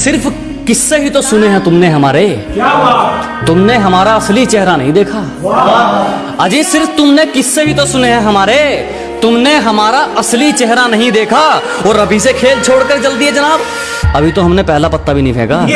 सिर्फ़ किस्से ही तो सुने हैं तुमने हमारे। तुमने हमारा असली चेहरा नहीं देखा। अजी सिर्फ़ तुमने किस्से ही तो सुने हैं हमारे। तुमने हमारा असली चेहरा नहीं देखा। और अभी से खेल छोड़कर जल्दी है जनाब। अभी तो हमने पहला पत्ता भी नहीं फेंका।